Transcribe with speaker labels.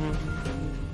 Speaker 1: Mm-hmm.